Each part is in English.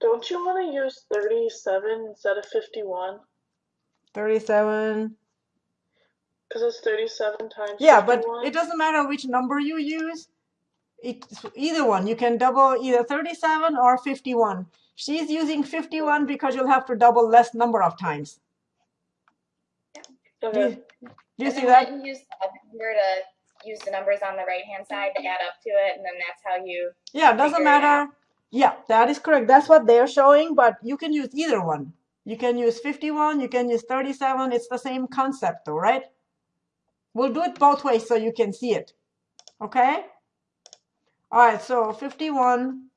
Don't you want to use 37 instead of 51? 37. Because it's 37 times Yeah, but it doesn't matter which number you use. It's either one. You can double either 37 or 51. She's using 51 because you'll have to double less number of times. Do you, do you see then that? when you use the to use the numbers on the right hand side to add up to it, and then that's how you. Yeah, it doesn't figure it matter. Yeah, that is correct. That's what they're showing, but you can use either one. You can use 51, you can use 37. It's the same concept though, right? We'll do it both ways so you can see it. Okay? All right, so 51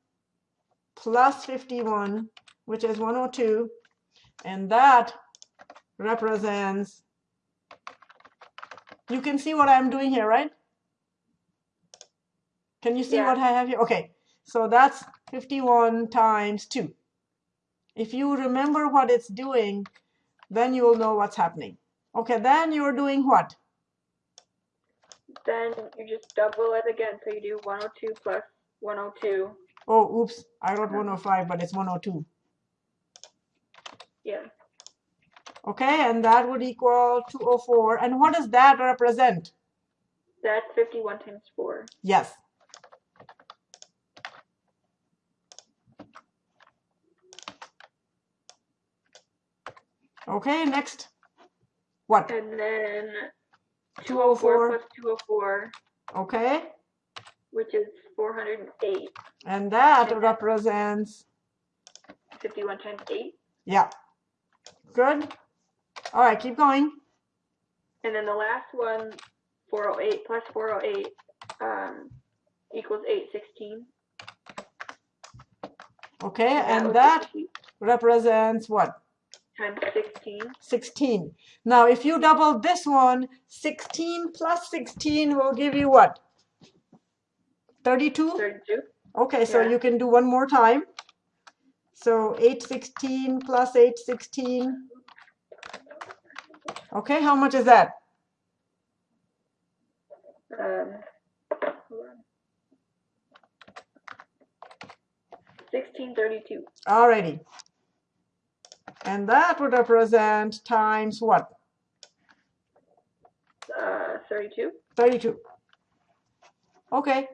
plus 51, which is 102, and that represents, you can see what I'm doing here, right? Can you see Yeah. what I have here? Okay, so that's 51 times 2. If you remember what it's doing, then you will know what's happening. Okay, then you're doing what? Then you just double it again. So you do 102 plus 102. Oh, oops, I wrote 105, but it's 102. Yeah. Okay, and that would equal 204. And what does that represent? That's 51 times 4. Yes. Okay, next. What? And then 204. 204 plus 204, Okay, which is 408. and that And represents, 51 times 8. yeah. Good. All right, keep going. And then the last one, 408 plus 408 um, equals 816. Okay, and was that represents what? Times 16. 16. Now, if you double this one, 16 plus 16 will give you what? 32? 32. Okay, so you can do one more time. So 816 plus 816. Okay, how much is that? Um, hold on. 1632. Alrighty. And that would represent times what? Uh, 32. 32. Okay,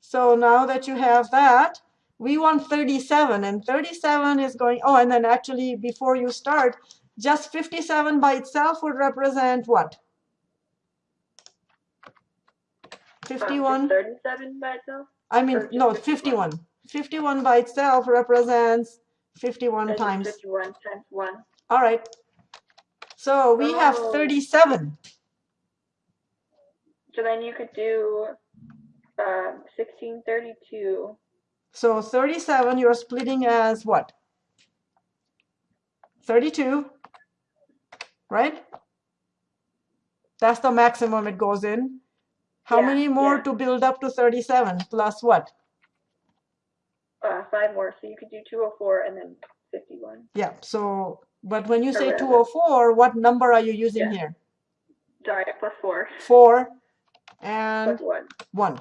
so now that you have that, we want 37, and 37 is going, oh, and then actually before you start, just 57 by itself would represent what? Um, 51? 37 by itself. I mean, no, 51? 51. 51 by itself represents 51 That's just times. 51 times 1. All right. So we have Oh. 37. So then you could do um, 1632. So 37, you're splitting as what? 32, right? That's the maximum it goes in. How Yeah, many more yeah. to build up to 37 plus what? Uh, five more. So you could do 204 and then 51. Yeah, so, but when you say Correct. 204, what number are you using Yeah. here? Sorry, plus 4. 4 and Plus 1. 1.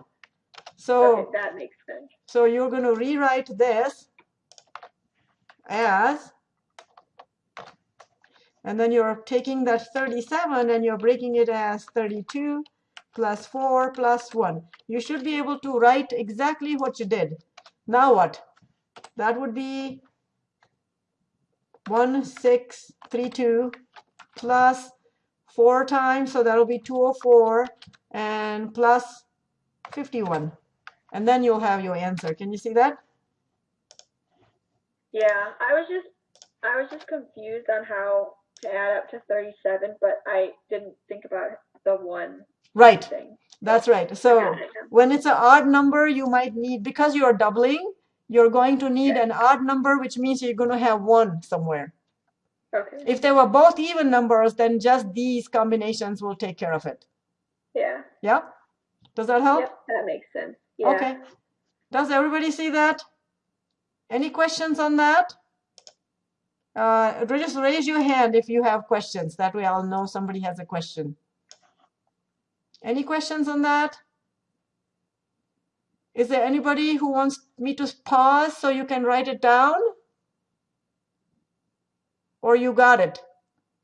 So, okay, that makes sense. so you're going to rewrite this as, and then you're taking that 37 and you're breaking it as 32 plus 4 plus 1. You should be able to write exactly what you did. Now what? That would be 1632 plus 4 times, so that'll be 204 and plus 51. And then you'll have your answer. Can you see that? Yeah, I was just I was just confused on how to add up to 37, but I didn't think about the one Right, thing. That's right. So got it now. when it's an odd number, you might need, because you're doubling, you're going to need an odd number, which means you're going to have one somewhere. Okay. If they were both even numbers, then just these combinations will take care of it. Yeah. Yeah? Does that help? Yep, that makes sense. Yeah. Okay. Does everybody see that? Any questions on that? Uh, just raise your hand if you have questions. That way I'll know somebody has a question. Any questions on that? Is there anybody who wants me to pause so you can write it down? or you got it?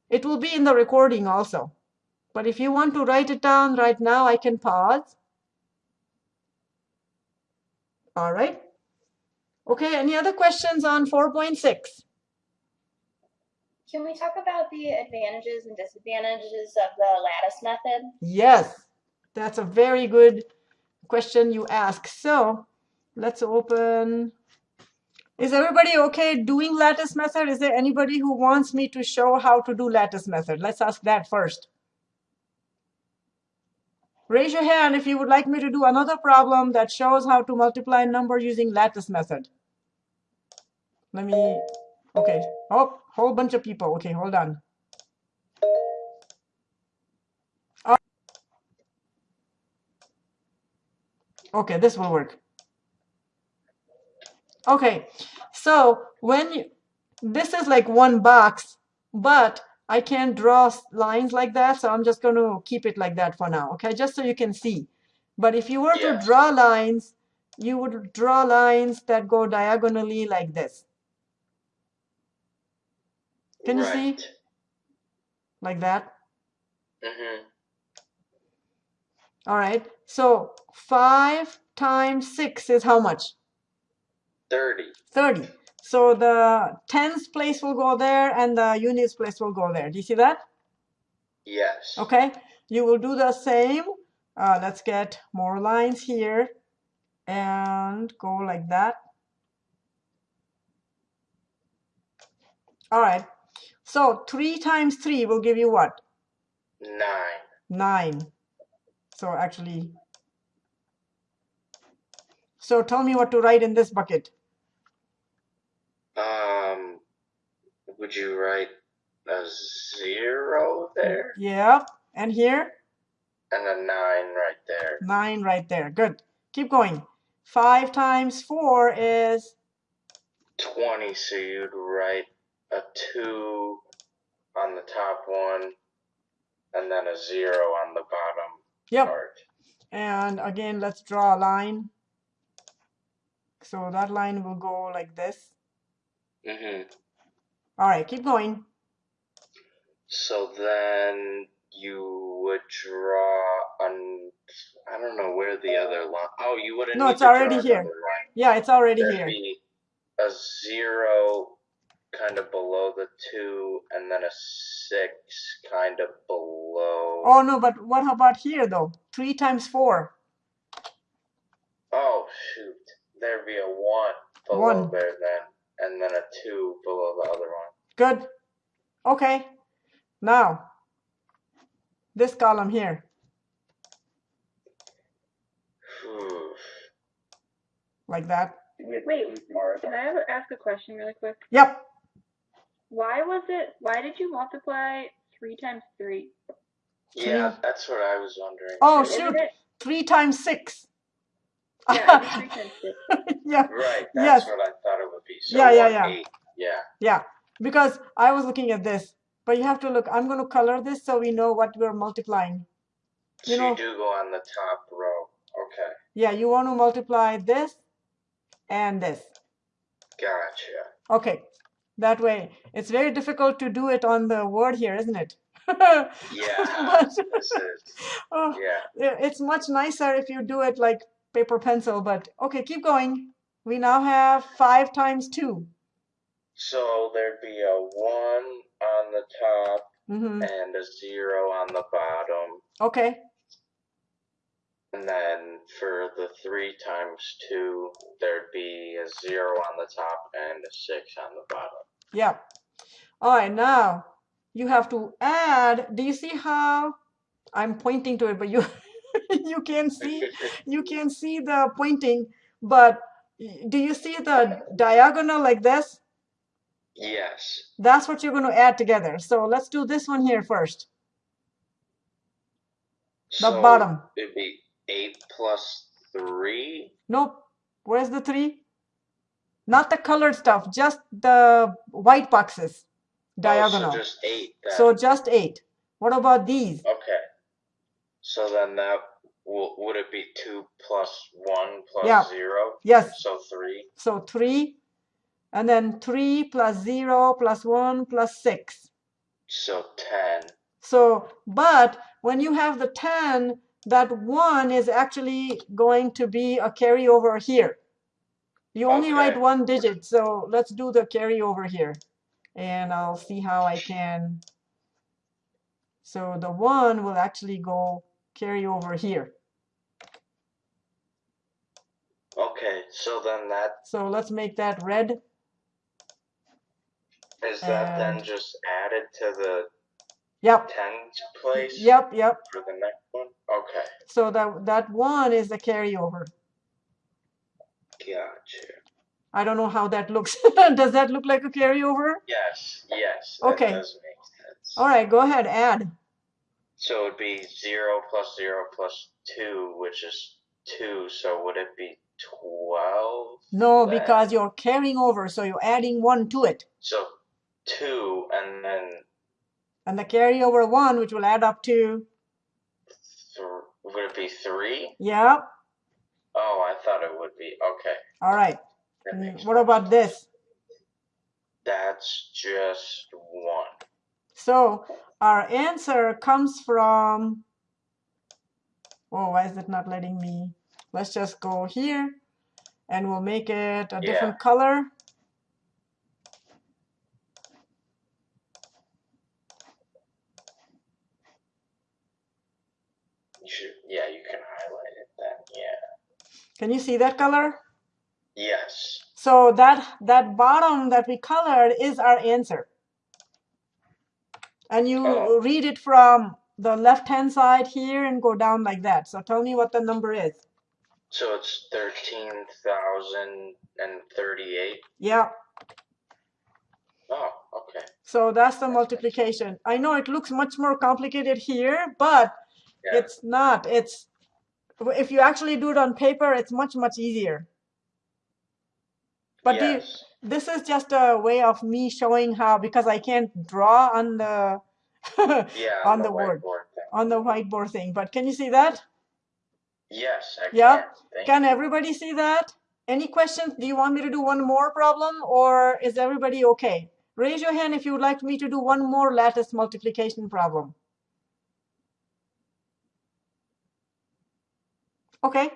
It will be in the recording also. But if you want to write it down right now, I can pause. All right. Okay, any other questions on 4.6? Can we talk about the advantages and disadvantages of the lattice method? Yes, that's a very good question you ask. So let's open. Is everybody okay doing lattice method? Is there anybody who wants me to show how to do lattice method? Let's ask that first. Raise your hand if you would like me to do another problem that shows how to multiply a number using lattice method. Let me, okay. Oh, whole bunch of people. Okay, hold on. Okay, this will work. Okay, so when you, this is like one box, but I can't draw lines like that, so I'm just going to keep it like that for now, okay? Just so you can see. But if you were to draw lines, you would draw lines that go diagonally like this, Can you see? right. like that. Mm-hmm. All right, so 5 times 6 is how much? 30. 30. So the tens place will go there and the units place will go there. Do you see that? Yes. Okay, you will do the same. Uh, let's get more lines here and go like that. All right, so 3 times 3 will give you what? 9. 9. So actually, so tell me what to write in this bucket. Um, would you write a 0 there? Yeah, and here? And a 9 right there. 9 right there. Good. Keep going. 5 times 4 is 20, so you'd write a 2 on the top one, and then a 0 on the bottom Yep. And again, let's draw a line. So that line will go like this. Mm-hmm. All right, keep going. So then you would draw on. I don't know where the other line. Oh, you wouldn't. No, need it's already here. Yeah, it's already There'd here. be a zero kind of below the two, and then a six kind of below. Oh no, but what about here though? 3 times 4. Oh, shoot. There'd be a one below One. there then, and then a two below the other one. Good. Okay. Now, this column here. Like that. Wait, can I have, ask a question really quick? Yep. Why was it? Why did you multiply three times three? Yeah, that's what I was wondering. Oh, too. shoot. Isn't it? 3 times 6. Yeah, it'd three times six. yeah. Right, Yes. what I thought it would be. So Yeah, yeah, yeah. eight, yeah. Yeah, because I was looking at this, but you have to look. I'm going to color this so we know what we're multiplying. So You you, do go on the top row. Okay, Yeah, you want to multiply this and this. gotcha. Okay, that way. It's very difficult to do it on the word here, isn't it? Yeah, But, is oh, yeah. it's much nicer if you do it like paper pencil, but okay, keep going. We now have 5 times 2. So there'd be a one on the top hmm and a zero on the bottom, Okay, and then for the three times two, there'd be a zero on the top and a six on the bottom. yeah. All right, now you have to add. Do you see how I'm pointing to it, but you you can see you can see the pointing, but do you see the diagonal like this? yes. That's what you're going to add together. So let's do this one here first. The so bottom. It'd be eight plus three. Nope. Where's the three? Not the colored stuff, just the white boxes. Diagonal. Oh, so just eight. Then. So just eight. What about these? Okay. So then that would it be two plus one plus Yeah. zero? Yes. So three. So three. and then 3 plus 0 plus 1 plus 6. So 10. So, but when you have the 10, that 1 is actually going to be a carryover here. You only write one digit, so let's do the carryover here. And I'll see how I can. So the 1 will actually go carry over here. Okay, so then that So let's make that red. is that then just added to the Yep, tens place yep, yep. for the next one? Okay, So that, that 1 is the carryover. gotcha. I don't know how that looks. Does that look like a carryover? Yes, yes. Okay. That does make sense. All right, go ahead, add. So it'd be zero plus zero plus two, which is two. So would it be twelve? No, then? because you're carrying over, so you're adding 1 to it. So two, and then And the carryover 1, which will add up to, th- would it be three? yep. Oh, I thought it would be. Okay, All right. Mm, What about this? That's just one. So our answer comes from, oh, why is it not letting me? Let's just go here and we'll make it a different color. You should, yeah, you can highlight it then. Yeah. Can you see that color? Yes. So that, that bottom that we colored is our answer. And you Oh. read it from the left-hand side here and go down like that. So tell me what the number is. So it's thirteen thousand and thirty-eight. Yeah, Oh, okay. so that's the multiplication. I know it looks much more complicated here, but Yeah. it's not. It's if you actually do it on paper, it's much, much easier. But you, this is just a way of me showing how because I can't draw on the yeah. on the word. whiteboard thing. on the whiteboard thing. But can you see that? Yes, I Yeah. can. Can everybody see that? Any questions? Do you want me to do one more problem or is everybody okay? Raise your hand if you would like me to do one more lattice multiplication problem. Okay.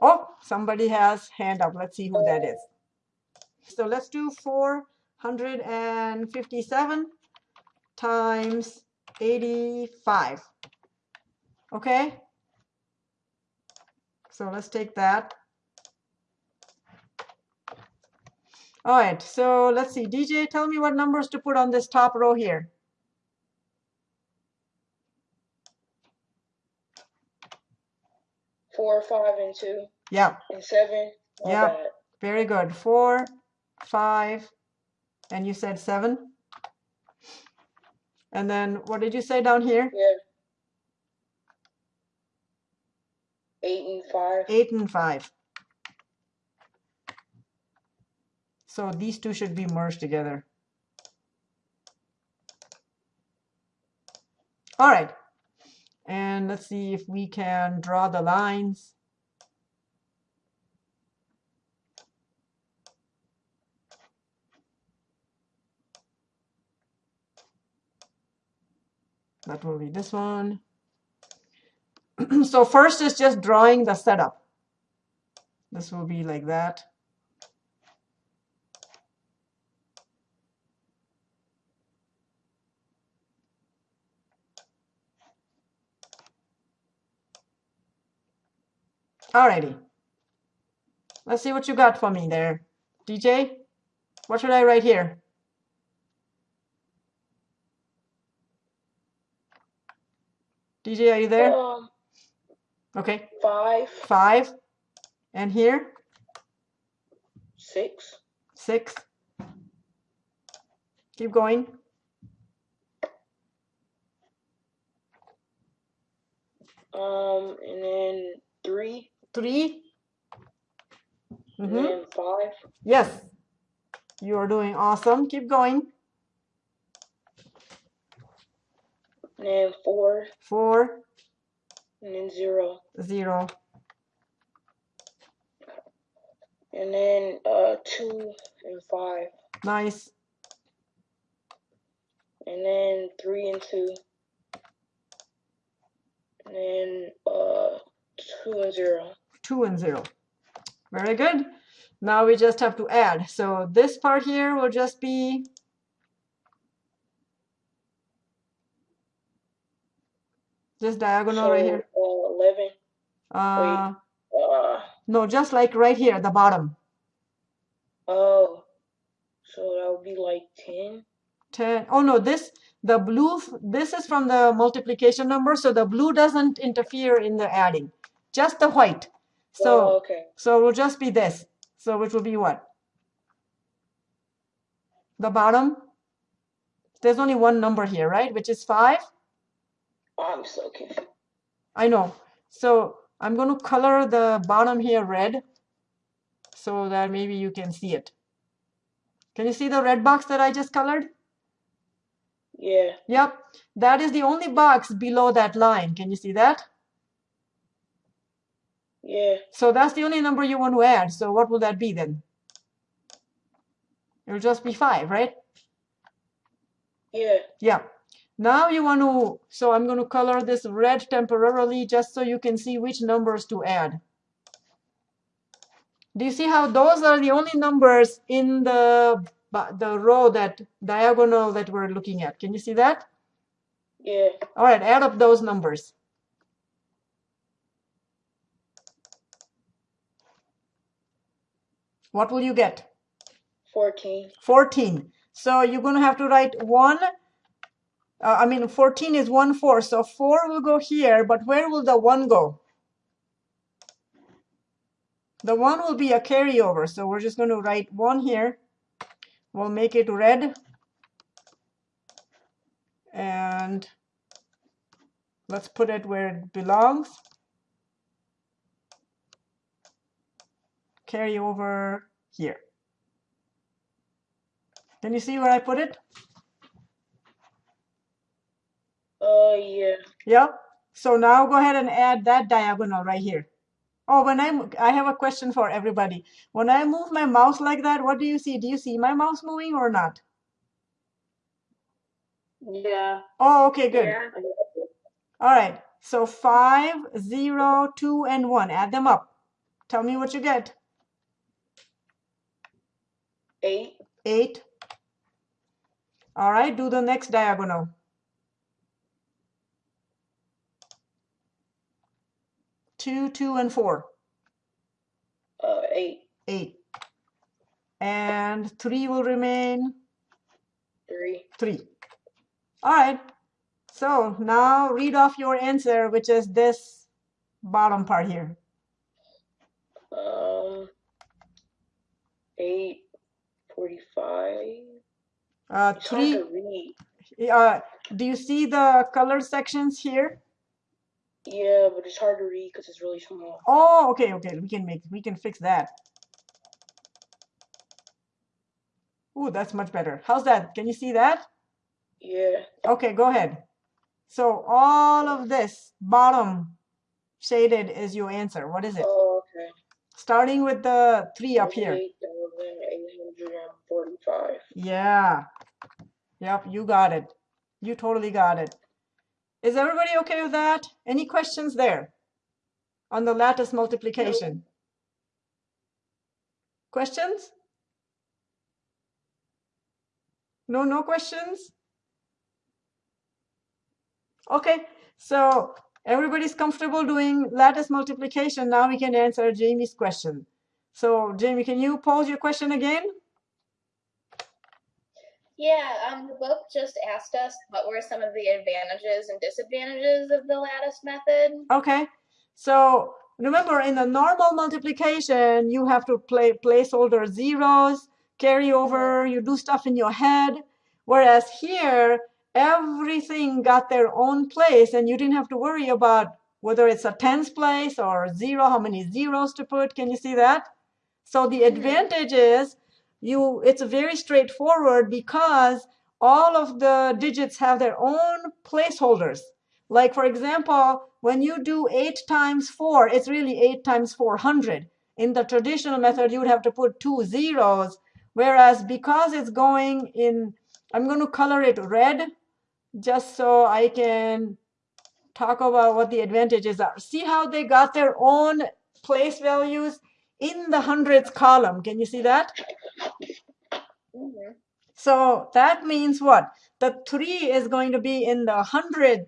Oh, somebody has hand up. Let's see who that is. So let's do 457 times 85. Okay. So let's take that. All right, so let's see. DJ, tell me what numbers to put on this top row here. Four, five, and two, Yeah, and seven. Yeah. bad. very good. Four, five, and you said seven. And then what did you say down here? Yeah. Eight and five. Eight and five. So these two should be merged together. All right. And let's see if we can draw the lines. That will be this one. so first is just drawing the setup. This will be like that. Alrighty. Let's see what you got for me there. DJ, what should I write here? DJ, are you there? Um, Okay, five, five. And here, six, six. Keep going. um, and then three, Three. and Mhm. then five, Yes. You are doing awesome. Keep going. and then four, Four, and then zero. Zero. and then uh two and five. Nice. And then three and two. And then uh two and zero. Two and zero. Very good. Now we just have to add. So this part here will just be this diagonal right here. Uh, eleven. Uh, Uh no, just like right here at the bottom. oh. So that would be like ten. 10 oh no this the blue this is from the multiplication number so the blue doesn't interfere in the adding just the white so oh, okay. so it will just be this so which will be what the bottom there's only one number here right which is 5 I'm so confused. I know so I'm going to color the bottom here red so that maybe you can see it can you see the red box that I just colored Yeah. Yep, that is the only box below that line. Can you see that? Yeah. So that's the only number you want to add. So what will that be then? It'll just be 5, right? Yeah. Yeah. Now you want to, so I'm going to color this red temporarily just so you can see which numbers to add. Do you see how those are the only numbers in the the row that diagonal that we're looking at? Can you see that? Yeah. All right, add up those numbers. What will you get? Fourteen. 14. So you're going to have to write 1. Uh, I mean, 14 is 1 4. So 4 will go here, but where will the 1 go? The 1 will be a carryover. So we're just going to write 1 here. We'll make it red. And let's put it where it belongs. Carry over here. Can you see where I put it? Uh yeah. Yeah? So now go ahead and add that diagonal right here. Oh, when I'm, I have a question for everybody. When I move my mouse like that, what do you see? Do you see my mouse moving or not? Yeah. Oh, okay, good. Yeah. All right. So five, zero, two, and one. Add them up. Tell me what you get. Eight. Eight. All right. Do the next diagonal. Two, two, and four. Uh eight. Eight. And three will remain Three. three. All right. So now read off your answer, which is this bottom part here. Um eight forty-five. Uh, It's three. Uh, do you see the color sections here? Yeah, but it's hard to read because it's really small. Oh, okay, okay. We can make we can fix that. Ooh, that's much better. How's that? Can you see that? Yeah. Okay, go ahead. So all of this bottom shaded is your answer. What is it? Oh, okay. Starting with the three up here. Eight thousand eight hundred and forty-five. Yeah. Yep, you got it. You totally got it. Is everybody okay with that? Any questions there on the lattice multiplication? Questions? No, no questions? Okay, so everybody's comfortable doing lattice multiplication. Now we can answer Jamie's question. So Jamie, can you pose your question again? Yeah, um, the book just asked us what were some of the advantages and disadvantages of the lattice method. Okay, so remember in the normal multiplication, you have to play placeholder zeros, carry over, you do stuff in your head. Whereas here, everything got their own place and you didn't have to worry about whether it's a tens place or zero, how many zeros to put. Can you see that? So the mm-hmm. advantage is you it's very straightforward because all of the digits have their own placeholders. Like for example, when you do 8 times 4, it's really 8 times 400. In the traditional method, you would have to put two zeros. Whereas because it's going in, I'm going to color it red just so I can talk about what the advantages are. See how they got their own place values in the hundreds column. Can you see that? So that means what? The three is going to be in the hundred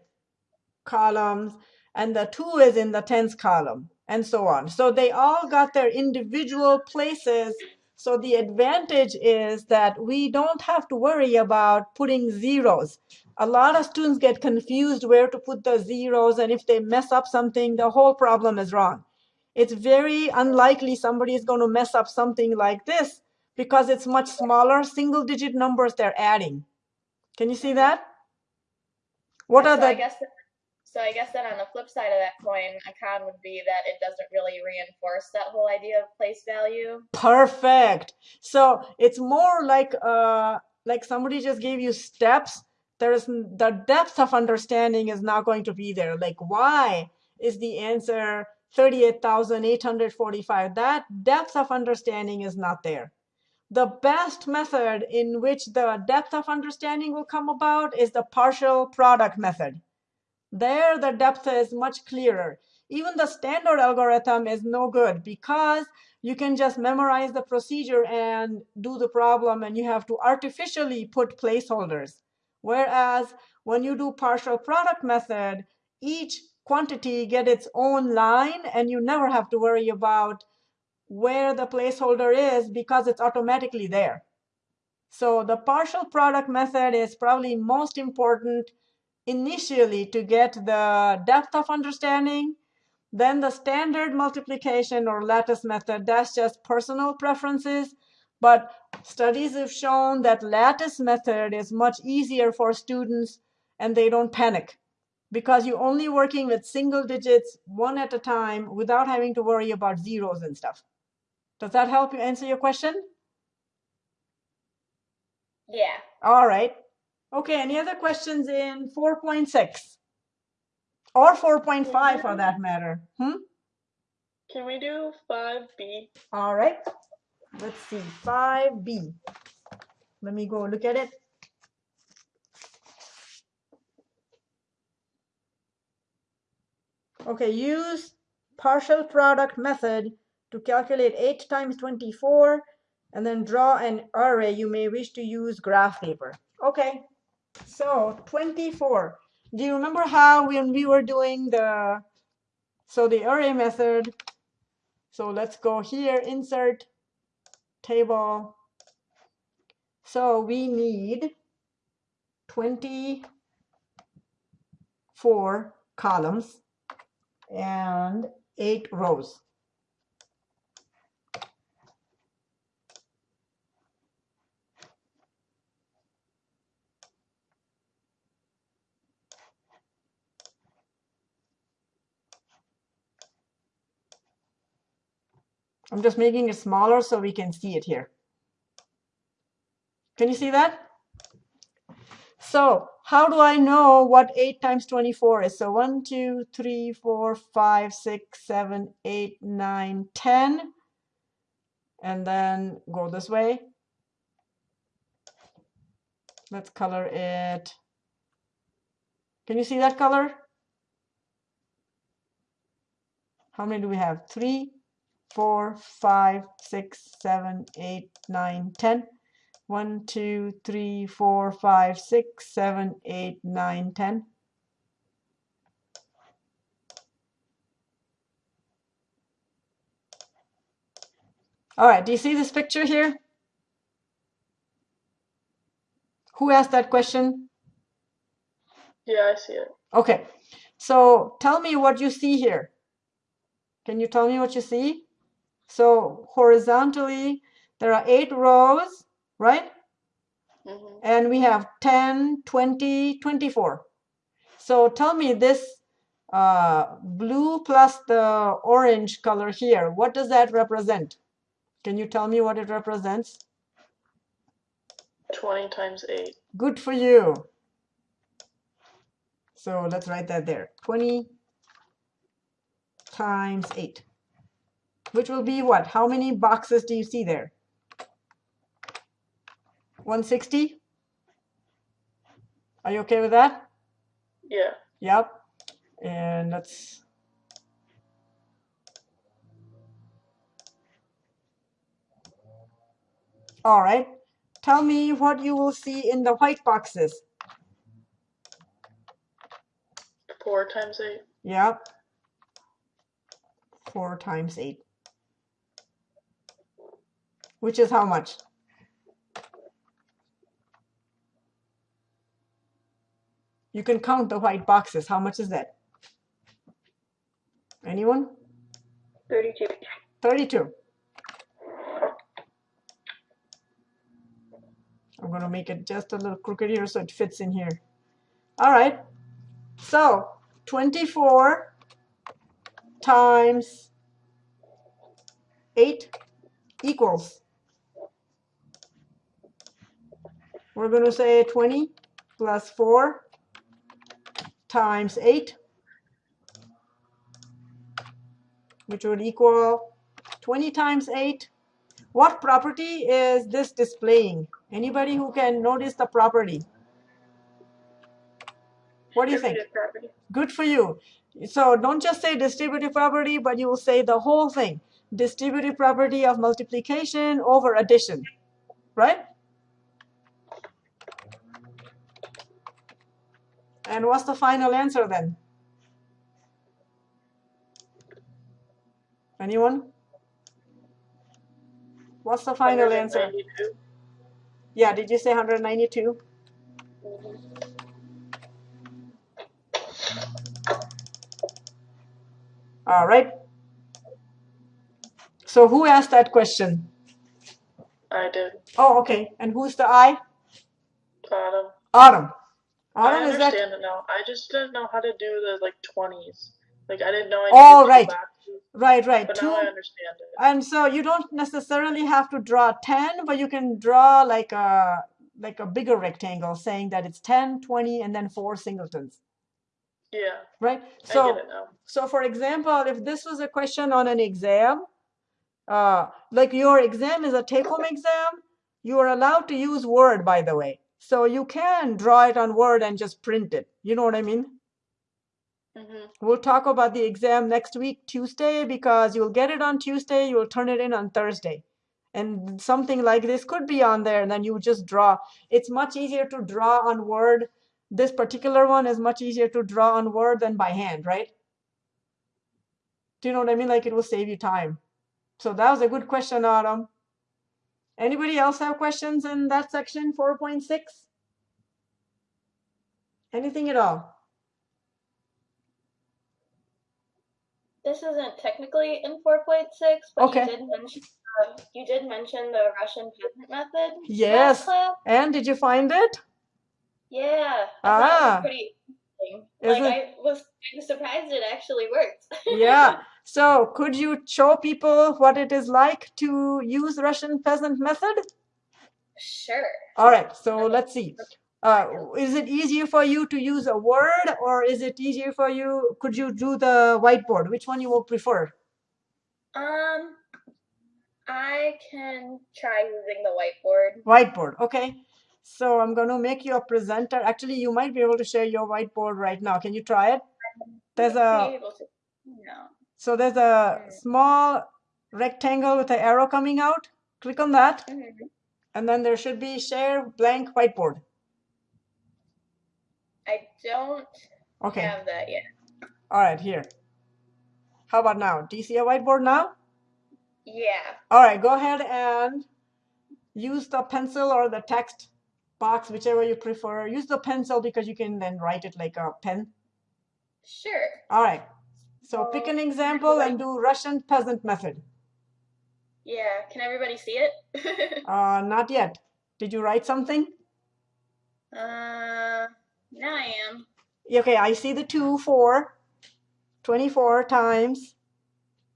columns and the two is in the tens column and so on. So they all got their individual places. So the advantage is that we don't have to worry about putting zeros. A lot of students get confused where to put the zeros and if they mess up something, the whole problem is wrong. It's very unlikely somebody is going to mess up something like this because it's much smaller single digit numbers they're adding. Can you see that? What are so I the guess so I guess then on the flip side of that coin, a con would be that it doesn't really reinforce that whole idea of place value. perfect? So it's more like uh like somebody just gave you steps. There's the depth of understanding is not going to be there. Like why is the answer 38,845? That depth of understanding is not there. The best method in which the depth of understanding will come about is the partial product method. There, the depth is much clearer. Even the standard algorithm is no good because you can just memorize the procedure and do the problem, and you have to artificially put placeholders. Whereas when you do partial product method, each quantity get its own line, and you never have to worry about where the placeholder is because it's automatically there. So the partial product method is probably most important initially to get the depth of understanding. Then the standard multiplication or lattice method, that's just personal preferences. But studies have shown that lattice method is much easier for students and they don't panic because you're only working with single digits one at a time without having to worry about zeros and stuff. Does that help you answer your question? Yeah. All right. Okay, any other questions in 4.6? Or 4.5 for that matter? Hmm? Can we do 5B? All right. Let's see. 5B. Let me go look at it. Okay, use partial product method to calculate 8 times 24 and then draw an array. You may wish to use graph paper. Okay, so 24. Do you remember how when we were doing the, so the array method, so let's go here, insert table. So we need 24 columns and eight rows. I'm just making it smaller so we can see it here. Can you see that? So how do I know what 8 times 24 is? So 1, 2, 3, 4, 5, 6, 7, 8, 9, 10. And then go this way. Let's color it. Can you see that color? How many do we have? 3, 4, 5, 6, 7, 8, 9, 10. 1, 2, 3, 4, 5, 6, 7, 8, 9, 10. All right, do you see this picture here? Who asked that question? Yeah, I see it. Okay, so tell me what you see here. Can you tell me what you see? So horizontally, there are eight rows, right? hmm And we have 10, 20, 24. So tell me this uh, blue plus the orange color here, what does that represent? Can you tell me what it represents? 20 times 8. Good for you. So let's write that there. 20 times 8, which will be what? How many boxes do you see there? 160? Are you okay with that? Yeah. Yep. And let's. All right. Tell me what you will see in the white boxes. Four times eight. Yep. Four times eight. Which is how much? You can count the white boxes. How much is that? Anyone? 32. 32. I'm going to make it just a little crooked here so it fits in here. All right. So 24 times 8 equals. We're going to say 20 plus 4 times 8, which would equal 20 times 8. What property is this displaying? Anybody who can notice the property? What do you think? Property. Good for you. So don't just say distributive property, but you will say the whole thing. Distributive property of multiplication over addition, right? And what's the final answer then? Anyone? What's the final answer? 192. Yeah, did you say 192? Mm-hmm. All right. So who asked that question? I did. Oh, okay. And who's the I? Autumn. Autumn. I is that? understand it now. I just didn't know how to do the like twenties. Like I didn't know I Oh, right. Right, right. but Two. now I understand it. And so you don't necessarily have to draw 10, but you can draw like a like a bigger rectangle saying that it's 10, 20, and then four singletons, Yeah, right? I So get it now. So for example, if this was a question on an exam, uh, like your exam is a take-home exam, you are allowed to use Word, by the way. So you can draw it on Word and just print it. You know what I mean? hmm We'll talk about the exam next week, Tuesday, because you'll get it on Tuesday, you'll turn it in on Thursday. And something like this could be on there, and then you just draw. It's much easier to draw on Word. This particular one is much easier to draw on Word than by hand, right? Do you know what I mean? Like it will save you time. So that was a good question, Autumn. Anybody else have questions in that section, 4.6? Anything at all? This isn't technically in 4.6, but Okay. you did mention uh, you did mention the Russian peasant method. Yes. And did you find it? Yeah. Ah. pretty interesting. Like I was surprised it actually worked. Yeah. So could you show people what it is like to use Russian peasant method? sure. All right. So let's see. Uh, is it easier for you to use a word or is it easier for you? Could you do the whiteboard? Which one you will prefer? Um, I can try using the whiteboard. Whiteboard. Okay. So I'm going to make you a presenter. Actually, you might be able to share your whiteboard right now. Can you try it? There's Be a able to. No. So there's a Mm. small rectangle with an arrow coming out. Click on that. Mhm. And then there should be share blank whiteboard. I don't Okay. have that yet. All right, here. How about now? Do you see a whiteboard now? Yeah. All right, go ahead and use the pencil or the text box, whichever you prefer. Use the pencil because you can then write it like a pen. Sure. All right. So pick an example and do Russian peasant method. Yeah. Can everybody see it? Uh, not yet. Did you write something? uh, now I am. Okay, I see the two, four, 24 times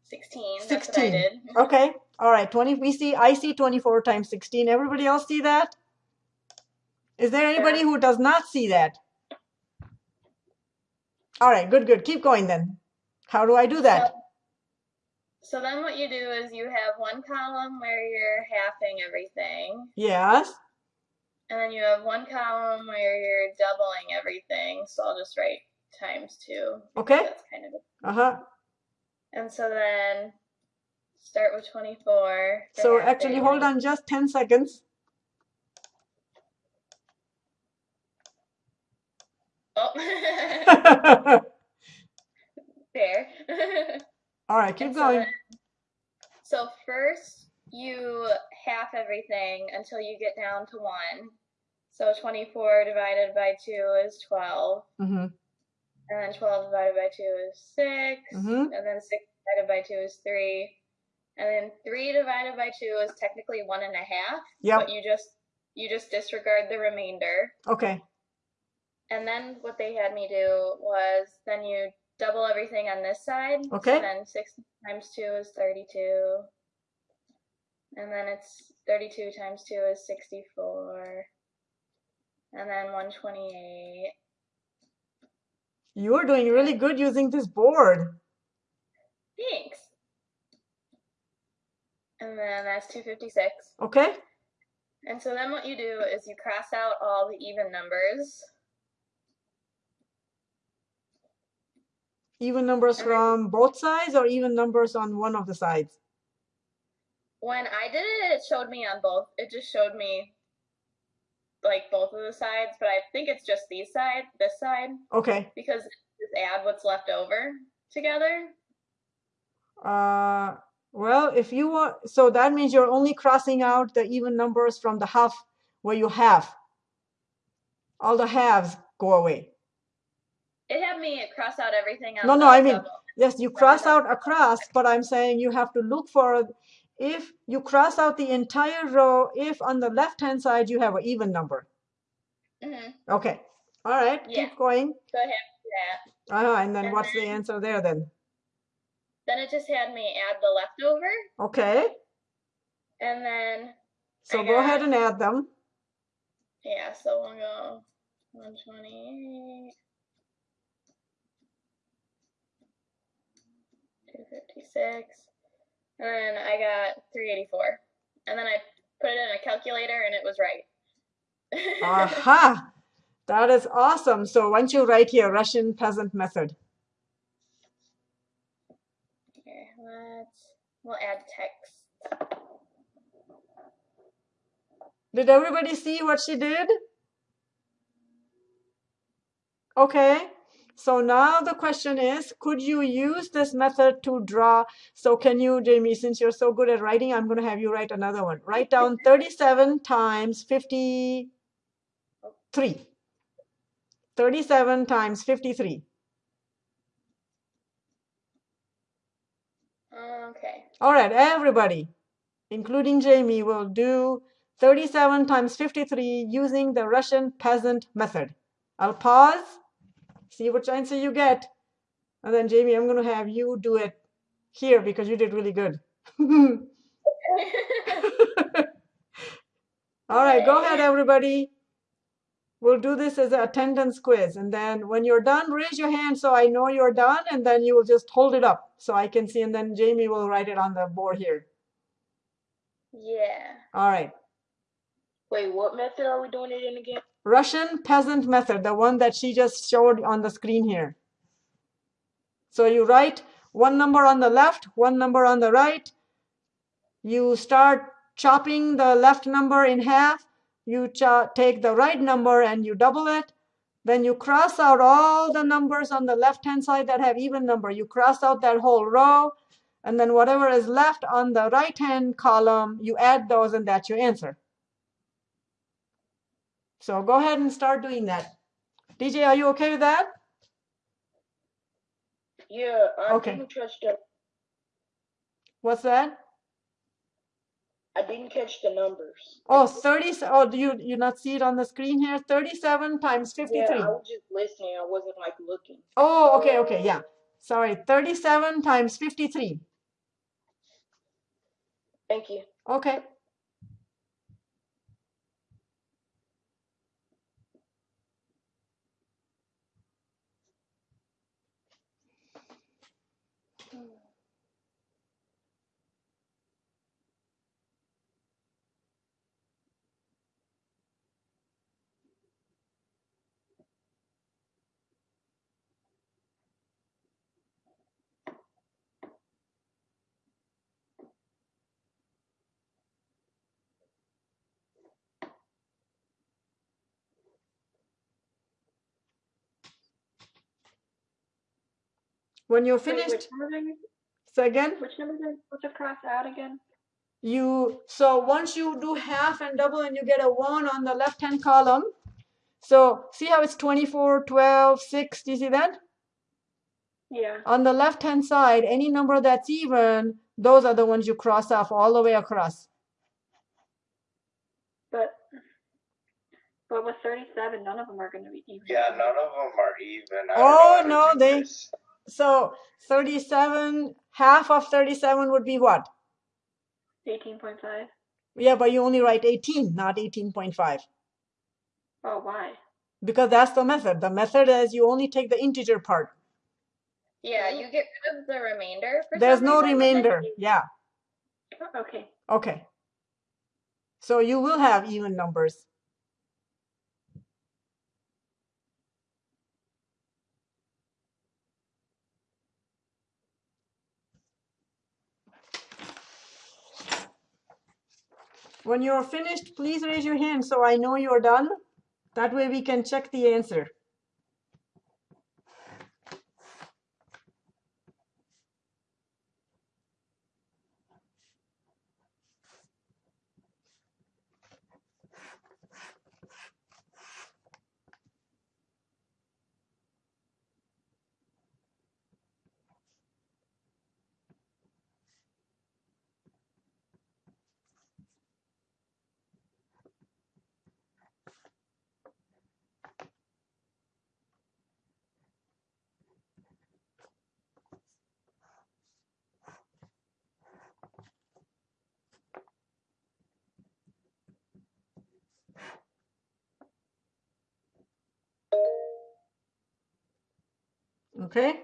16. That's what I 16. did. Okay. All right. 20. We see, I see 24 times 16. Everybody else see that? Is there anybody who does not see that? All right. Good, good. Keep going then. How do I do that? So then what you do is you have one column where you're halving everything. Yes. And then you have one column where you're doubling everything. So I'll just write times two. Okay. That's kind of Uh-huh. And so then start with 24. to So actually, it. hold on just 10 seconds. Oh. Fair. All right, keep And so going. then- So first you half everything until you get down to one. So 24 divided by 2 is 12. Mm-hmm. And then 12 divided by 2 is 6. Mhm. And then 6 divided by 2 is 3. And then 3 divided by 2 is technically one and a half. Yep. But you just you just disregard the remainder. Okay. And then what they had me do was then you double everything on this side. Okay. So then 6 times 2 is 32. And then it's 32 times 2 is 64. And then 128. You are doing really good using this board. Thanks. And then that's 256. Okay. And so then what you do is you cross out all the even numbers. Even numbers from both sides or even numbers on one of the sides? When I did it, it showed me on both. It just showed me like both of the sides, but I think it's just these side, this side, Okay. because just add what's left over together. Uh, well, if you want, so that means you're only crossing out the even numbers from the half where you have. All the halves go away. It had me cross out everything No, no, I mean, double. Yes, you cross out across, but I'm saying you have to look for, if you cross out the entire row, if on the left-hand side you have an even number. Mhm. Okay. All right, Yeah. keep going. Go ahead. had me. Uh-huh, and then And what's the answer there then? Then it just had me add the leftover, Okay, and then so I go ahead and add them. yeah, so we'll go 128, 256, and then I got 384, and then I put it in a calculator, and it was right. Aha! That is awesome. So why don't you write here Russian peasant method? Okay, let's we'll add text. Did everybody see what she did? Okay, so now the question is, could you use this method to draw? So can you, Jamie, since you're so good at writing, I'm going to have you write another one. Write down 37 times 53. 37 times 53. Okay. All right, everybody, including Jamie, will do 37 times 53 using the Russian peasant method. I'll pause, see which answer you get, and then Jamie, I'm going to have you do it here because you did really good. All right, go ahead, everybody. We'll do this as an attendance quiz. And then when you're done, raise your hand so I know you're done, and then you will just hold it up so I can see, and then Jamie will write it on the board here. yeah. All right. Wait, what method are we doing it in again? Russian peasant method, the one that she just showed on the screen here. So you write one number on the left, one number on the right. You start chopping the left number in half. You take the right number and you double it. Then you cross out all the numbers on the left-hand side that have even number. You cross out that whole row. And then whatever is left on the right-hand column, you add those and that's your answer. So go ahead and start doing that. DJ, are you okay with that? Yeah, I Okay. didn't catch the What's that? I didn't catch the numbers. Oh, 30, oh, do you, you not see it on the screen here? 37 times 53. Yeah, I was just listening. I wasn't like looking. Oh, okay, okay, yeah. Sorry, 37 times 53. Thank you. Okay. When you're Wait, finished, which numbers are you, so again, which numbers are you supposed to cross out again? you so once you do half and double and you get a 1 on the left hand column so see how it's 24 12 6 do you see that Yeah. on the left hand side any number that's even those are the ones you cross off all the way across But but with 37, none of them are going to be even. Yeah, none of them are even. I Oh, no, they- this. So 37 half of 37 would be what 18.5. yeah but you only write 18 not 18.5 Oh, why? because that's the method the method is you only take the integer part Yeah, you get rid of the remainder. For there's no reason, but then remainder yeah Oh, Okay. Okay. So you will have even numbers. When you're finished, please raise your hand so I know you're done. That way we can check the answer. Okay?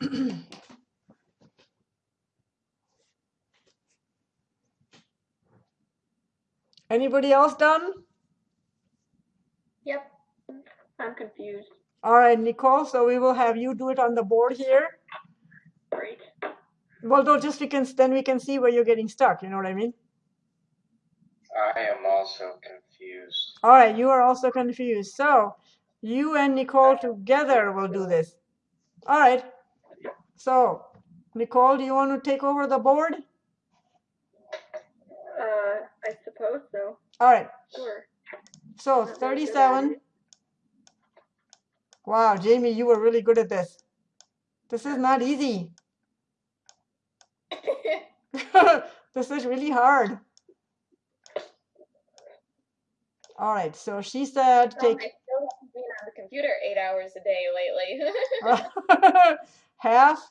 Anybody else done? Yep. I'm confused. All right, Nicole, so we will have you do it on the board here. Great. Well, no, just we can, then we can see where you're getting stuck, you know what I mean? I am also confused. All right, you are also confused. So you and Nicole together will do this. All right. So, Nicole, do you want to take over the board? Uh, I suppose so. All right. Sure. So Not very good at 37. Wow, Jamie, you were really good at this. This is not easy. this is really hard. All right, so she said oh, I take still haven't been on the computer eight hours a day lately. half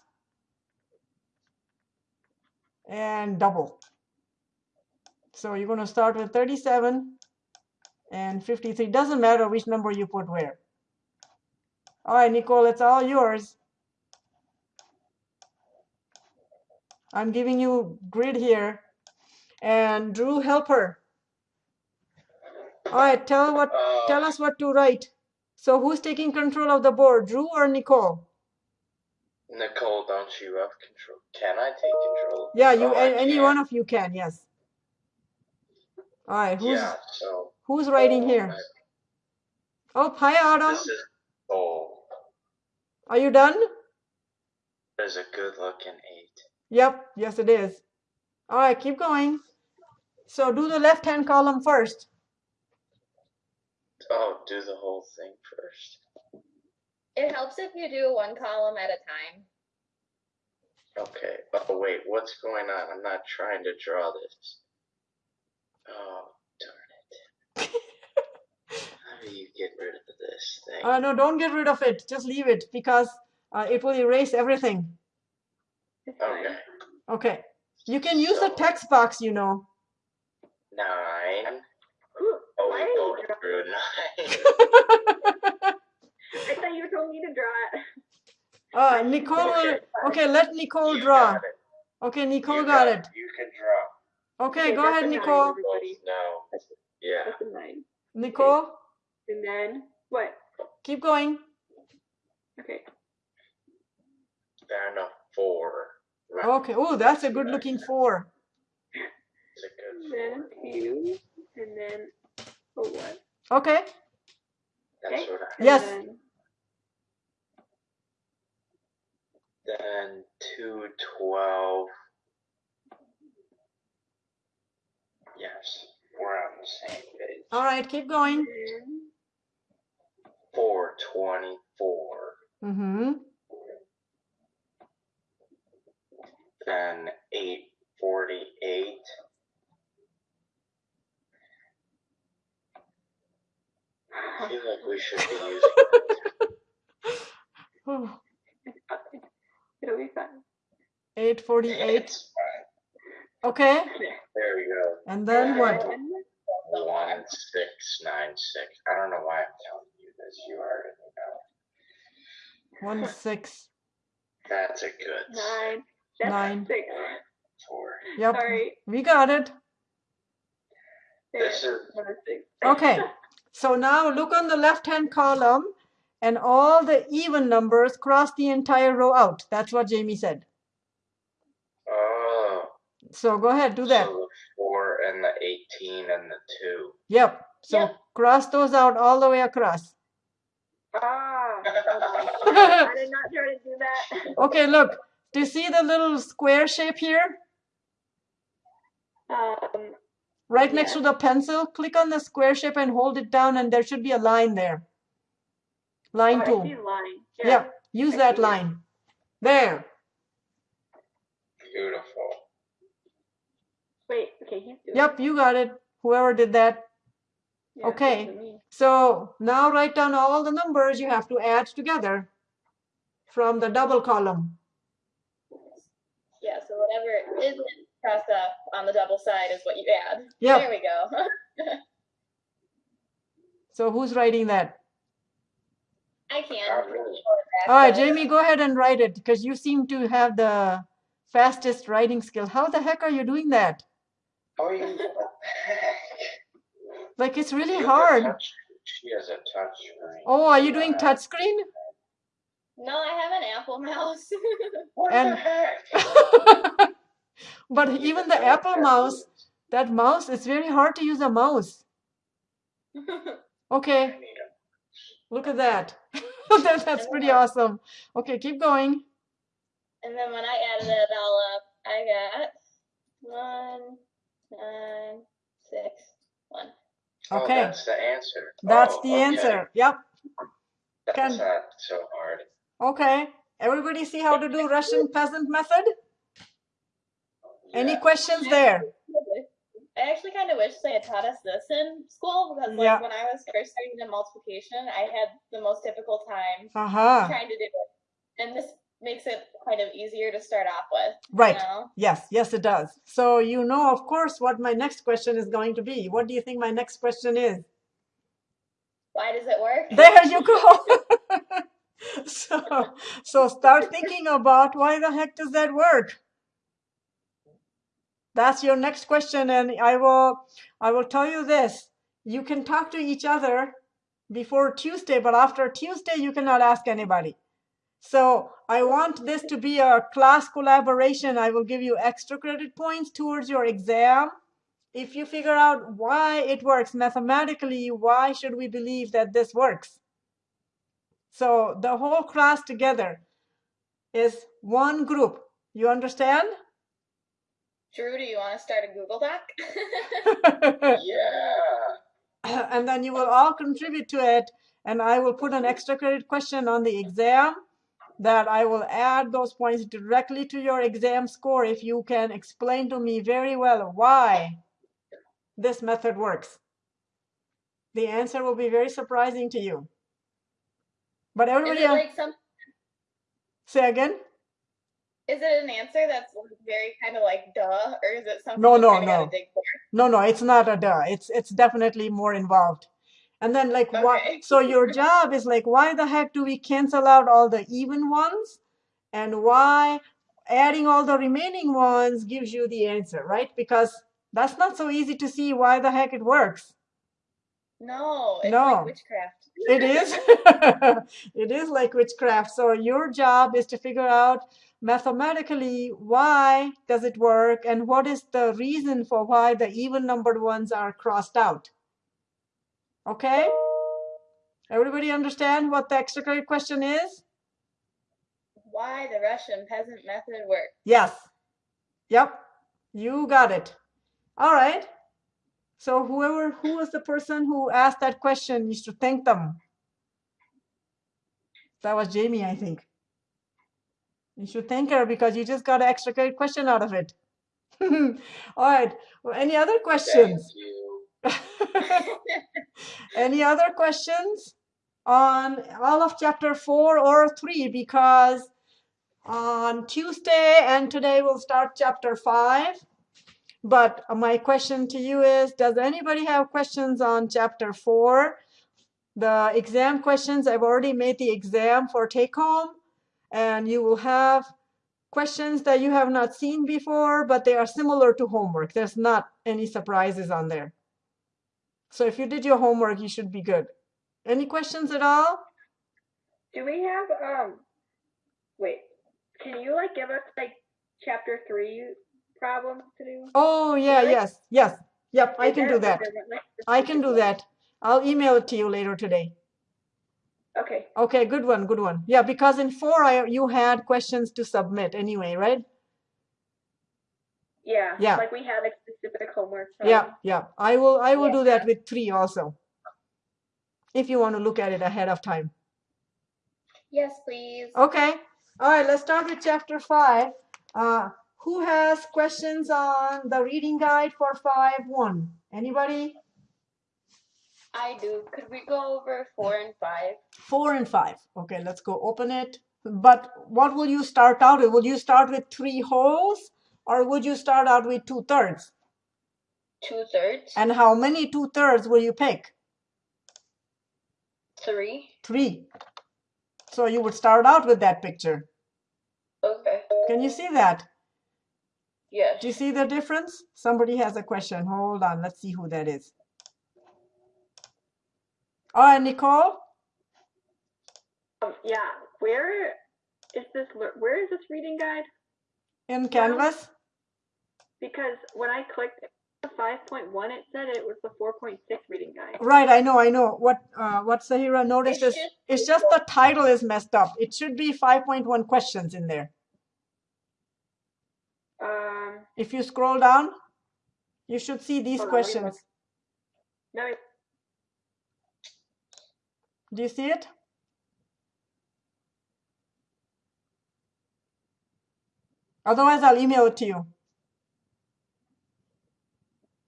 and double. So you're going to start with 37 and 53. Doesn't matter which number you put where. All right, Nicole, it's all yours. I'm giving you grid here. And Drew, help her. All right, tell what Uh, tell us what to write. So who's taking control of the board, Drew or Nicole? Nicole, don't you have control? Can I take control? Yeah, you Oh, any can. one of you can, yes. All right, who's Yeah, so. who's writing oh, here? I- Oh, hi Autumn. This is oh, Are you done? there's a good looking eight. Yep, yes it is. All right, keep going. So do the left-hand column first. Oh, do the whole thing first. it helps if you do one column at a time. Okay. Oh wait, what's going on? I'm not trying to draw this. Oh darn it! How do you get rid of this thing? Uh, no, don't get rid of it. Just leave it because uh, it will erase everything. Okay. Okay. You can use the text box, you know. Nine. Who, Oh, why we did you draw? through nine. I thought you told me to draw it. Uh, Nicole okay, let Nicole You draw. Okay, Nicole You got it. You can draw. Okay, Okay, go ahead, a nine. Nicole. No. That's, Yeah. that's a nine. Nicole, And then what? keep going. Okay. And a four. Right. Okay. Oh, that's a good looking four. It's a good And then two. And then a one. Okay. That's Okay. what I. Yes. Then Then two twelve. Yes, we're on the same page. All right, keep going. Four twenty four. Mm-hmm. Then eight forty eight. I feel like we should be using. it'll be fun. Eight forty-eight. It's fine. Okay. There we go. And then what? One six nine six. I don't know why I'm telling you this. You already know. One six. That's a good nine. That's Nine. six. four. Yep. Sorry. We got it. This is Another. Okay. So now look on the left-hand column and all the even numbers cross the entire row out. That's what Jamie said. Oh. So go ahead, do that. So the four and the eighteen and the two. Yep. So Yep. cross those out all the way across. Ah. I did not try to do that. Okay, look. Do you see the little square shape here? Um. Right next to the pencil, click on the square shape and hold it down and there should be a line there. Oh, Line I tool. see line. Yeah. Yep, use I that see it. line. There. Beautiful. Wait. Okay. He's doing. Yep, you got it. Whoever did that. Yeah, okay. So now write down all the numbers you have to add together from the double column. Yeah, so whatever isn't crossed off on the double side is what you add. Yep. There we go. So who's writing that? I can. Not. All right, Jamie, go ahead and write it because you seem to have the fastest writing skill. How the heck are you doing that? Oh, you. What the heck? Like it's really You have a hard. touch- She has a touch screen. Oh, are you doing Uh, touchscreen? No, I have an Apple mouse. What and- the heck? But even the Apple mouse, that mouse, it's very hard to use a mouse. Okay, look at that. That- That's pretty awesome. Okay, keep going. and then when I added it all up, I got one, nine, six, one. Oh, Okay. that's the answer. That's Oh, the okay. answer. Yep. That's Can- not so hard. Okay. Everybody see how to do Russian peasant method? Any questions there? I actually kind of wish they had taught us this in school because, like, Yeah. when I was first starting the multiplication, I had the most difficult time Uh-huh. trying to do it, and this makes it kind of easier to start off with. Right. You know? Yes, yes, it does. So you know, of course, what my next question is going to be. What do you think my next question is? Why does it work? There you go. so, so start thinking about why the heck does that work? That's your next question, and I will, I will tell you this. You can talk to each other before Tuesday, but after Tuesday, you cannot ask anybody. So I want this to be a class collaboration. I will give you extra credit points towards your exam. If you figure out why it works mathematically, why should we believe that this works? So the whole class together is one group. You understand? Drew, do you want to start a Google Doc? Yeah. and then you will all contribute to it. And I will put an extra credit question on the exam that I will add those points directly to your exam score if you can explain to me very well why this method works. The answer will be very surprising to you. But is everybody it else, like some? say again? Is it an answer that's very kind of like duh, or is it something No, no, no. dig for? No, no, it's not a duh. It's it's definitely more involved. And then like what Okay. so your job is like why the heck do we cancel out all the even ones? And why adding all the remaining ones gives you the answer, right? Because that's not so easy to see why the heck it works. No, it's No. like witchcraft. It is. it is like witchcraft. So your job is to figure out mathematically why does it work and what is the reason for why the even numbered ones are crossed out. Okay? Everybody understand what the extra credit question is? Why the Russian peasant method works. Yes. Yep. You got it. All right. So whoever who was the person who asked that question, you should thank them. That was Jamie, I think. You should thank her because you just got an extra credit question out of it. All right. Well, any other questions? Any other questions on all of chapter four or three? Because on Tuesday and today we'll start chapter five. But my question to you is, does anybody have questions on chapter four? The exam questions, I've already made the exam for take home and you will have questions that you have not seen before, but they are similar to homework. There's not any surprises on there. So if you did your homework, you should be good. Any questions at all? Do we have um? Wait, can you like give us like chapter three problems to do? Oh, yeah, yes, yes. Yep, I can do that. I can do that. I'll email it to you later today. Okay. Okay, good one, good one. Yeah, because in four, I, you had questions to submit anyway, right? Yeah. Yeah. Like we had like specific homework. so- Yeah, yeah. I will, I will Yeah. do that with three also. If you want to look at it ahead of time. yes, please. Okay. All right, let's start with chapter five. Uh, who has questions on the reading guide for five one? Anybody? I do. Could we go over four and five? Four and five. Okay, let's go open it. But what will you start out with? Will you start with three wholes or would you start out with two thirds? Two thirds. And how many two thirds will you pick? Three. Three. So you would start out with that picture. Okay. Can you see that? Yes. Do you see the difference? Somebody has a question. Hold on. Let's see who that is. All right, Nicole. Um, yeah. Where is this? Where is this reading guide? In Canvas. Because when I clicked the 5.1, it said it was the 4.6 reading guide. Right, I know, I know. What uh, what Sahira noticed It's is just- it's just the title is messed up. It should be 5.1 questions in there. Um. If you scroll down, you should see these Hold on, let me look. questions. No. Do you see it? Otherwise, I'll email it to you.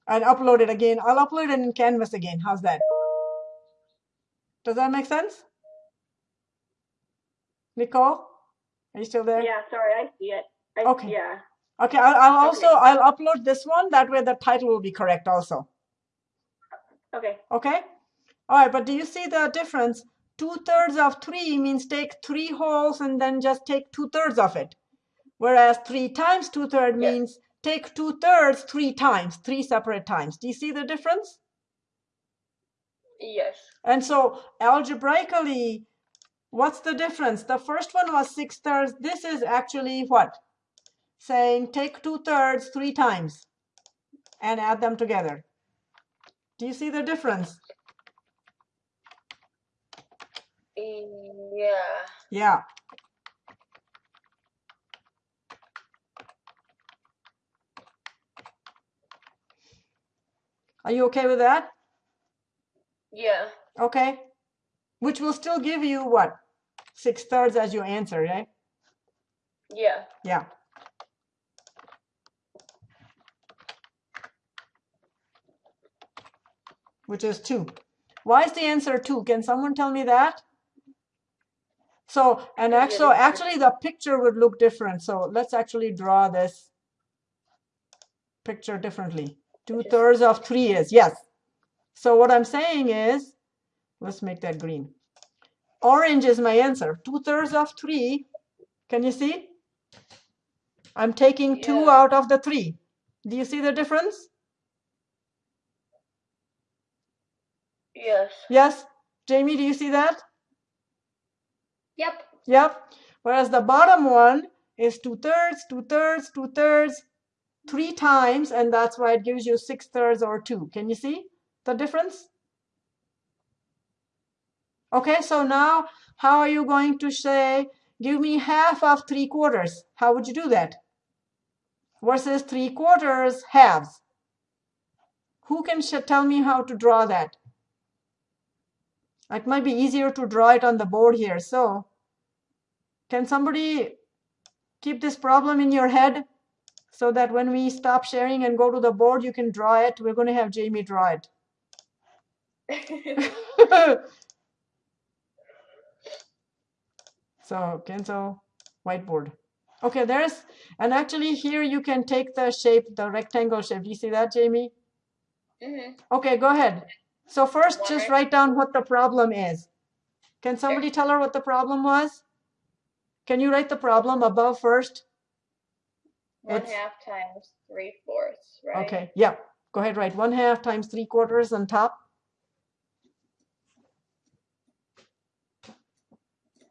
And upload it again. I'll upload it in Canvas again. How's that? Does that make sense? Nicole? Are you still there? Yeah. Sorry, I see it. I, Okay. Yeah. Okay, I'll, I'll Okay. also I'll upload this one. That way the title will be correct also. Okay. Okay? All right, but do you see the difference? Two thirds of three means take three wholes and then just take two thirds of it. Whereas three times two thirds Yeah. means take two thirds three times, three separate times. Do you see the difference? Yes. And so algebraically, what's the difference? The first one was six thirds. This is actually what? Saying take two thirds three times and add them together. Do you see the difference? Yeah. Yeah. Are you okay with that? Yeah. Okay. Which will still give you what? Six thirds as your answer, right? Yeah. Yeah. Which is two. Why is the answer two? Can someone tell me that? So, and actually, actually the picture would look different. So let's actually draw this picture differently. Two thirds of three is, yes. So what I'm saying is, let's make that green. Orange is my answer. Two thirds of three, can you see? I'm taking two out of the three. Do you see the difference? Yes. Yes? Jamie, do you see that? Yep. Yep. Whereas the bottom one is two thirds, two thirds, two thirds, three times, and that's why it gives you six thirds or two. Can you see the difference? Okay, so now how are you going to say, give me half of three quarters? How would you do that? Versus three quarters halves. Who can tell me how to draw that? It might be easier to draw it on the board here. So can somebody keep this problem in your head so that when we stop sharing and go to the board, you can draw it? We're going to have Jamie draw it. so cancel whiteboard. Okay, there's, and actually here you can take the shape, the rectangle shape. Do you see that, Jamie? hmm Okay, go ahead. So first, One just write down what the problem is. Can somebody tell her what the problem was? Can you write the problem above first? One It's- half times three fourths, right? Okay, yeah. Go ahead, write one half times three quarters on top.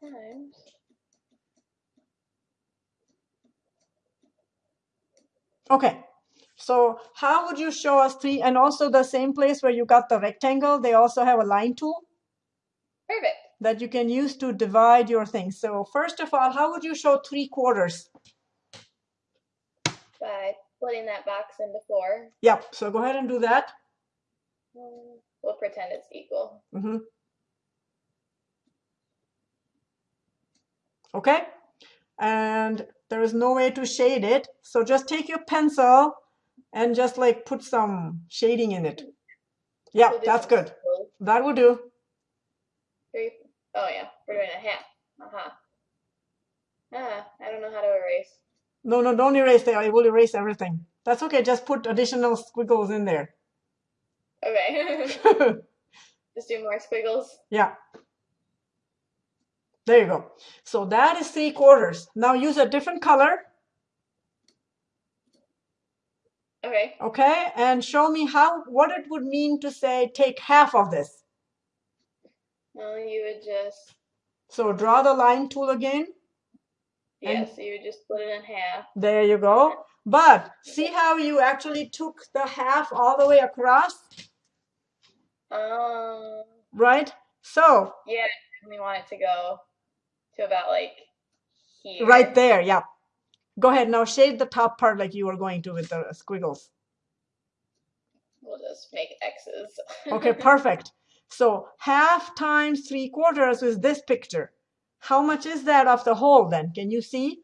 Times. Okay, so how would you show us three? And also the same place where you got the rectangle, they also have a line tool Perfect. that you can use to divide your things. So first of all, how would you show three quarters? By splitting that box into four. Yep, so go ahead and do that. Mm, We'll pretend it's equal. hmm Okay, and there is no way to shade it. So just take your pencil and just like put some shading in it. Yeah, We'll that's good. squiggles. That will do. Three. Oh yeah, we're doing a half. Uh-huh. Ah, I don't know how to erase. No, no, don't erase that. I will erase everything. That's okay. Just put additional squiggles in there. Okay. Just do more squiggles. yeah. There you go. So that is three quarters. Now use a different color, Okay. okay? And show me how, what it would mean to say take half of this. Well, you would just So draw the line tool again. Yeah, And- so you just split it in half. There you go. But see how you actually took the half all the way across, Um. right? So Yeah, we want it to go to about like here. right there, yeah. Go ahead now, shade the top part like you were going to with the squiggles. We'll just make X's. Okay, perfect. So half times three quarters is this picture. How much is that of the whole then? Can you see?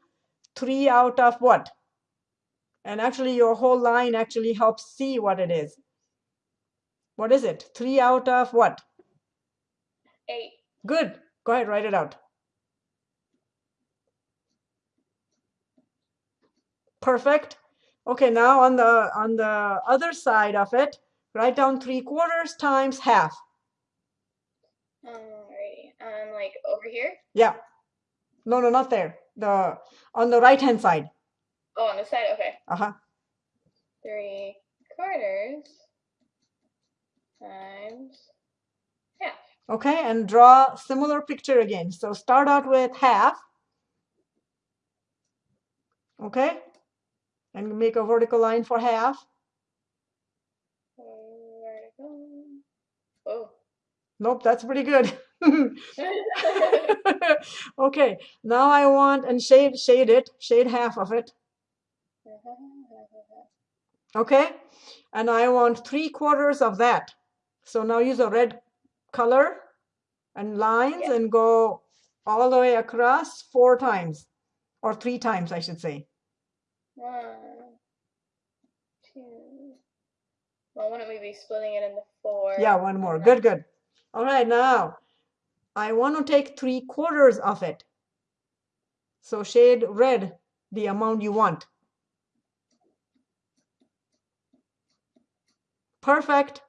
Three out of what? And actually your whole line actually helps see what it is. What is it? Three out of what? Eight. Good. Go ahead, write it out. Perfect. Okay, now on the on the other side of it, write down three quarters times half. Um, like over here. Yeah. No, no, not there. The on the right hand side. Oh, on the side. Okay. Uh-huh. Three quarters times half. Okay, and draw similar picture again. So start out with half. Okay? And make a vertical line for half. Vertical. Oh. Nope, that's pretty good. okay, now I want and shade shade it, shade half of it. Okay, and I want three quarters of that. So now use a red color and lines Yeah. and go all the way across four times or three times, I should say. One, two. Well, wouldn't we be splitting it into four? Yeah, one more. Good, good. All right, now I want to take three quarters of it. So shade red the amount you want. Perfect.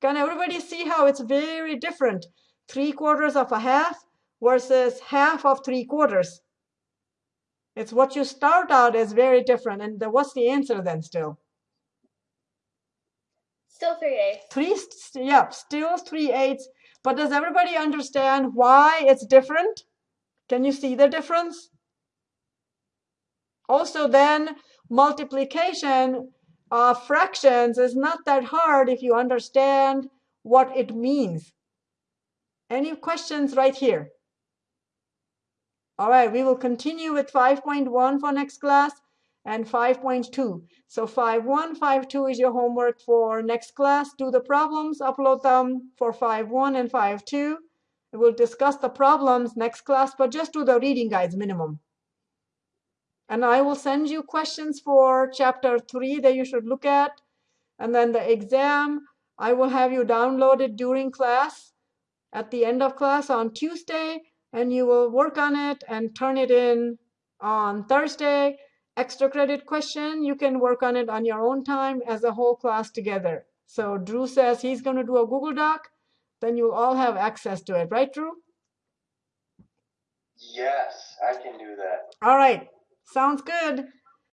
Can everybody see how it's very different? Three quarters of a half versus half of three quarters. It's what you start out as very different. And the, what's the answer then still? Still three eighths. Three, st- yeah, still three eighths. But does everybody understand why it's different? Can you see the difference? Also, then multiplication of fractions is not that hard if you understand what it means. Any questions right here? All right, we will continue with 5.1 for next class and 5.2. So 5.1, 5.2 is your homework for next class. Do the problems, upload them for 5.1 and 5.2. We'll discuss the problems next class, but just do the reading guides minimum. And I will send you questions for chapter 3 that you should look at. And then the exam, I will have you download it during class at the end of class on Tuesday, and you will work on it and turn it in on Thursday. Extra credit question, you can work on it on your own time as a whole class together. So Drew says he's going to do a Google Doc, then you'll all have access to it, right, Drew? Yes, I can do that. All right, sounds good.